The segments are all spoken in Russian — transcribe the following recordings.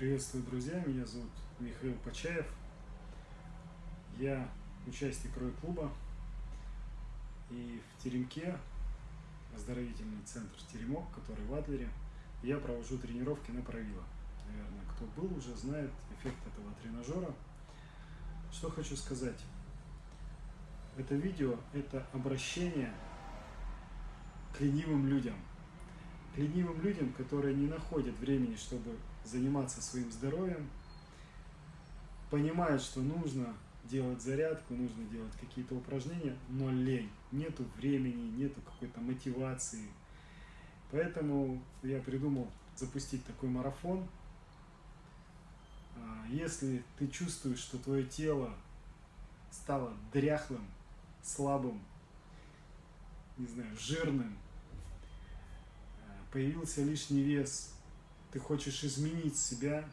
Приветствую, друзья! Меня зовут Михаил Почаев. Я участник Рой-клуба. И в Теремке, оздоровительный центр Теремок, который в Адлере, я провожу тренировки на правило. Наверное, кто был уже, знает эффект этого тренажера. Что хочу сказать. Это видео – это обращение к ленивым людям. К ленивым людям, которые не находят времени, чтобы заниматься своим здоровьем, понимают, что нужно делать зарядку, нужно делать какие-то упражнения, но лень, нету времени, нету какой-то мотивации. Поэтому я придумал запустить такой марафон. А, если ты чувствуешь, что твое тело стало дряхлым, слабым, не знаю, жирным, появился лишний вес, ты хочешь изменить себя,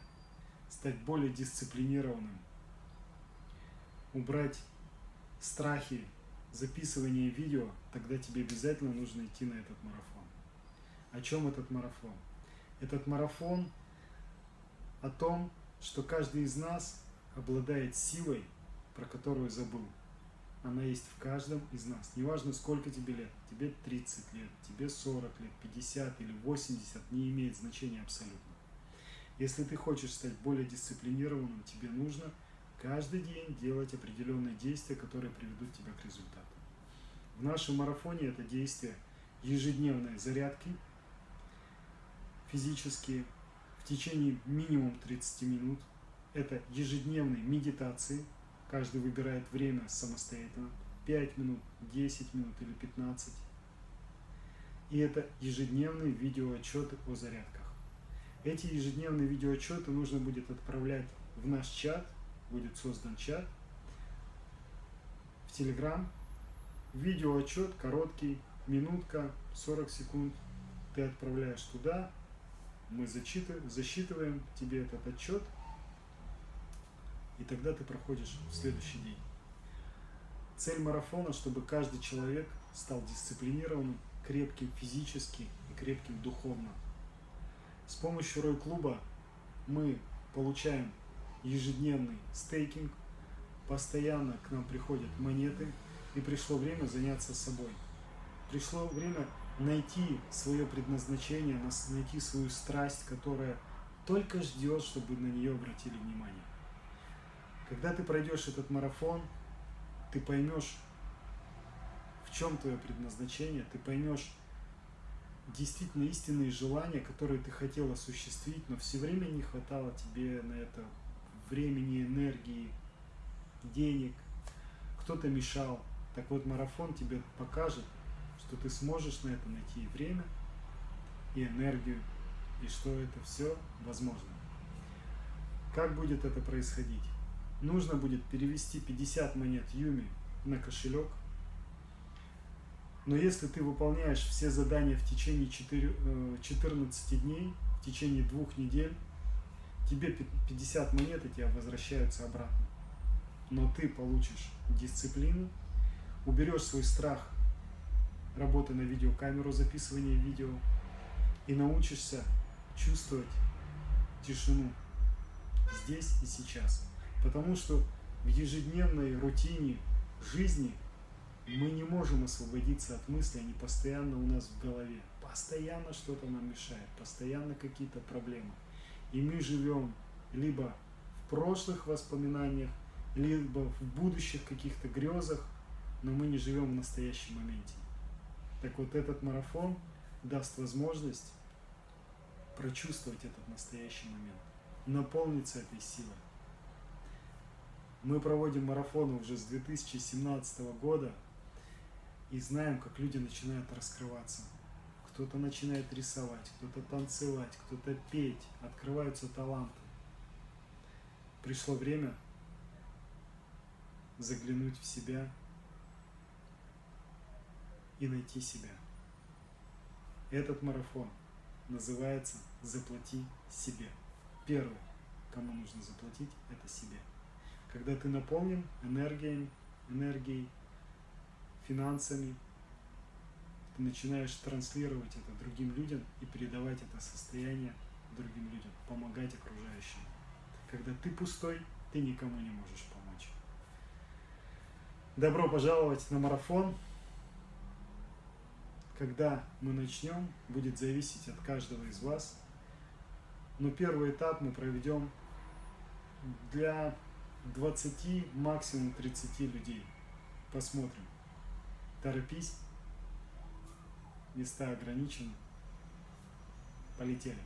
стать более дисциплинированным, убрать страхи записывания видео, тогда тебе обязательно нужно идти на этот марафон. О чем этот марафон? Этот марафон о том, что каждый из нас обладает силой, про которую забыл. Она есть в каждом из нас. Неважно, сколько тебе лет. Тебе 30 лет, тебе 40 лет, 50 или 80, не имеет значения абсолютно. Если ты хочешь стать более дисциплинированным, тебе нужно каждый день делать определенные действия, которые приведут тебя к результату. В нашем марафоне это действия ежедневной зарядки, физические, в течение минимум 30 минут. Это ежедневные медитации, каждый выбирает время самостоятельно, 5 минут, 10 минут или 15. И это ежедневные видеоотчеты о зарядках. Эти ежедневные видеоотчеты нужно будет отправлять в наш чат, будет создан чат, в Телеграм. Видеоотчет короткий, минутка, 40 секунд. Ты отправляешь туда, мы зачитываем, тебе этот отчет, и тогда ты проходишь в следующий день. Цель марафона, чтобы каждый человек стал дисциплинированным, крепким физически и крепким духовно. С помощью Рой-клуба мы получаем ежедневный стейкинг, постоянно к нам приходят монеты, и пришло время заняться собой. Пришло время найти свое предназначение, найти свою страсть, которая только ждет, чтобы на нее обратили внимание. Когда ты пройдешь этот марафон, ты поймешь, в чем твое предназначение, ты поймешь, действительно истинные желания, которые ты хотел осуществить, но все время не хватало тебе на это времени, энергии, денег, кто-то мешал. Так вот, марафон тебе покажет, что ты сможешь на это найти и время, и энергию, и что это все возможно. Как будет это происходить? Нужно будет перевести 50 монет Юми на кошелек – но если ты выполняешь все задания в течение 4, 14 э, дней, в течение двух недель, тебе 50 монет и тебя возвращаются обратно. Но ты получишь дисциплину, уберешь свой страх работы на видеокамеру, записывания видео и научишься чувствовать тишину здесь и сейчас. Потому что в ежедневной рутине жизни – мы не можем освободиться от мыслей, они постоянно у нас в голове. Постоянно что-то нам мешает, постоянно какие-то проблемы. И мы живем либо в прошлых воспоминаниях, либо в будущих каких-то грезах, но мы не живем в настоящем моменте. Так вот этот марафон даст возможность прочувствовать этот настоящий момент, наполниться этой силой. Мы проводим марафоны уже с 2017 года, и знаем, как люди начинают раскрываться. Кто-то начинает рисовать, кто-то танцевать, кто-то петь, открываются таланты. Пришло время заглянуть в себя и найти себя. Этот марафон называется «Заплати себе». Первое, кому нужно заплатить, это себе. Когда ты наполнен энергией, энергией финансами, ты начинаешь транслировать это другим людям и передавать это состояние другим людям, помогать окружающим. Когда ты пустой, ты никому не можешь помочь. Добро пожаловать на марафон. Когда мы начнем, будет зависеть от каждого из вас. Но первый этап мы проведем для 20, максимум 30 людей. Посмотрим. Торопись. Места ограничены. Полетели.